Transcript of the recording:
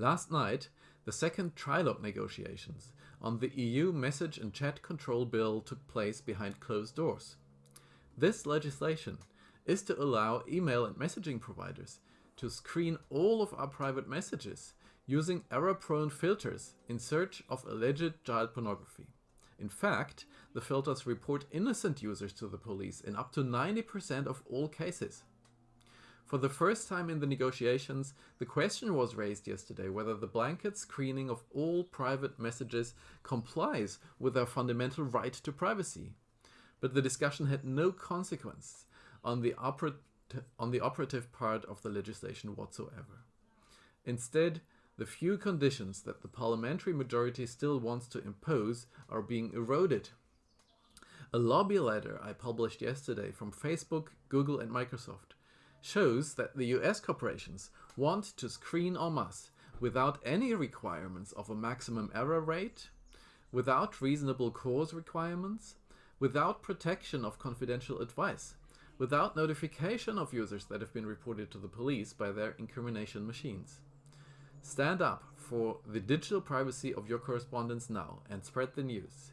Last night, the second trilogue negotiations on the EU message and chat control bill took place behind closed doors. This legislation is to allow email and messaging providers to screen all of our private messages using error-prone filters in search of alleged child pornography. In fact, the filters report innocent users to the police in up to 90% of all cases. For the first time in the negotiations, the question was raised yesterday whether the blanket screening of all private messages complies with our fundamental right to privacy. But the discussion had no consequence on the, on the operative part of the legislation whatsoever. Instead, the few conditions that the parliamentary majority still wants to impose are being eroded. A lobby letter I published yesterday from Facebook, Google and Microsoft shows that the US corporations want to screen en masse without any requirements of a maximum error rate, without reasonable cause requirements, without protection of confidential advice, without notification of users that have been reported to the police by their incrimination machines. Stand up for the digital privacy of your correspondence now and spread the news.